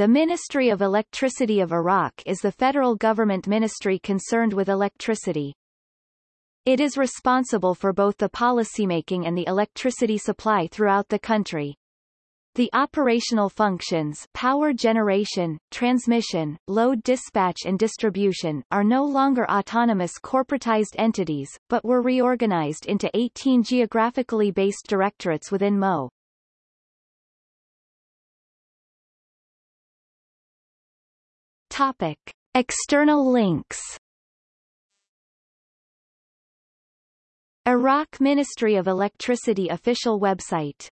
The Ministry of Electricity of Iraq is the federal government ministry concerned with electricity. It is responsible for both the policymaking and the electricity supply throughout the country. The operational functions power generation, transmission, load dispatch and distribution are no longer autonomous corporatized entities, but were reorganized into 18 geographically based directorates within MO. Topic. External links Iraq Ministry of Electricity official website